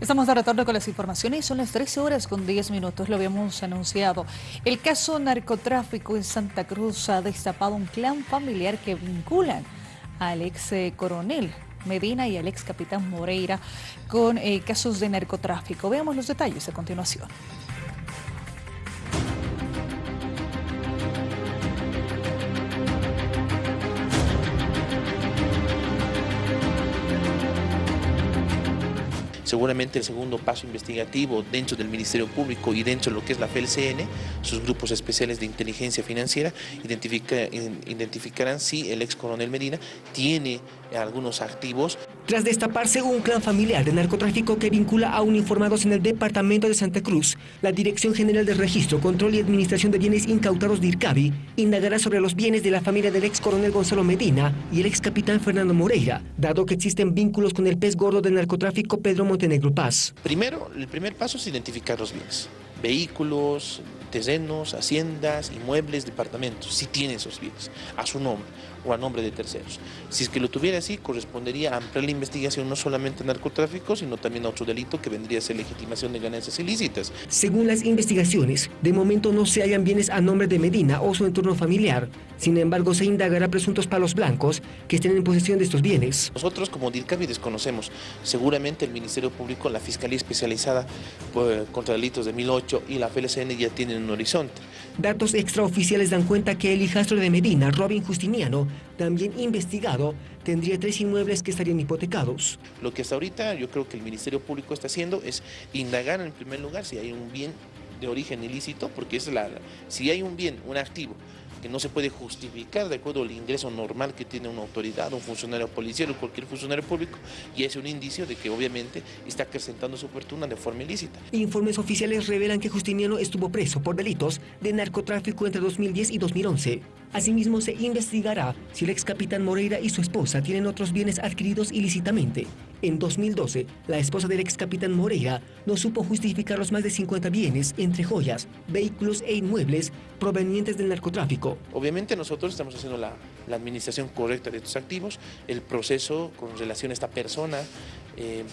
Estamos de retorno con las informaciones, son las 13 horas con 10 minutos, lo habíamos anunciado. El caso narcotráfico en Santa Cruz ha destapado un clan familiar que vinculan al ex eh, coronel Medina y al ex capitán Moreira con eh, casos de narcotráfico. Veamos los detalles a continuación. Seguramente el segundo paso investigativo dentro del Ministerio Público y dentro de lo que es la FELCN, sus grupos especiales de inteligencia financiera, identificarán si el ex coronel Medina tiene algunos activos. Tras destaparse un clan familiar de narcotráfico que vincula a uniformados en el departamento de Santa Cruz, la Dirección General de Registro, Control y Administración de Bienes Incautados de IRCABI indagará sobre los bienes de la familia del ex coronel Gonzalo Medina y el ex capitán Fernando Moreira, dado que existen vínculos con el pez gordo del narcotráfico Pedro Montenegro Paz. Primero, el primer paso es identificar los bienes vehículos, terrenos, haciendas, inmuebles, departamentos, si tiene esos bienes, a su nombre o a nombre de terceros. Si es que lo tuviera así, correspondería a ampliar la investigación no solamente a narcotráfico, sino también a otro delito que vendría a ser legitimación de ganancias ilícitas. Según las investigaciones, de momento no se hallan bienes a nombre de Medina o su entorno familiar. Sin embargo, se indagará presuntos palos blancos que estén en posesión de estos bienes. Nosotros como DIRCABI desconocemos. Seguramente el Ministerio Público, la Fiscalía Especializada pues, contra Delitos de 2008, y la FLCN ya tienen horizonte. Datos extraoficiales dan cuenta que el hijastro de Medina, Robin Justiniano, también investigado, tendría tres inmuebles que estarían hipotecados. Lo que hasta ahorita yo creo que el Ministerio Público está haciendo es indagar en primer lugar si hay un bien de origen ilícito, porque es la, si hay un bien, un activo, que no se puede justificar de acuerdo al ingreso normal que tiene una autoridad, un funcionario policial o cualquier funcionario público, y es un indicio de que obviamente está acrecentando su fortuna de forma ilícita. Informes oficiales revelan que Justiniano estuvo preso por delitos de narcotráfico entre 2010 y 2011. Asimismo, se investigará si el ex capitán Moreira y su esposa tienen otros bienes adquiridos ilícitamente. En 2012, la esposa del ex capitán Moreira no supo justificar los más de 50 bienes, entre joyas, vehículos e inmuebles provenientes del narcotráfico. Obviamente nosotros estamos haciendo la, administración correcta de estos activos, el proceso con relación a esta persona, eh,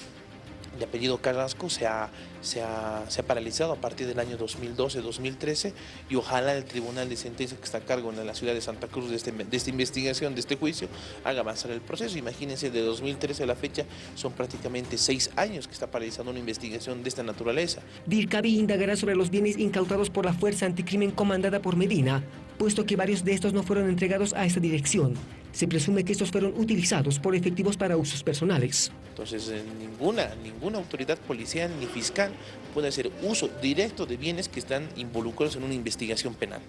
de apellido Carrasco se ha, se, ha, paralizado a partir del año 2012-2013 y ojalá el Tribunal de Sentencia que está a cargo en la ciudad de Santa Cruz de, este, esta investigación, de este juicio, haga avanzar el proceso. Imagínense, de 2013 a la fecha son prácticamente seis años que está paralizando una investigación de esta naturaleza. DIRCABI indagará sobre los bienes incautados por la Fuerza Anticrimen comandada por Medina, puesto que varios de estos no fueron entregados a esta dirección. Se presume que estos fueron utilizados por efectivos para usos personales. Entonces, eh, ninguna, ninguna autoridad policial ni fiscal puede hacer uso directo de bienes que están involucrados en una investigación penal.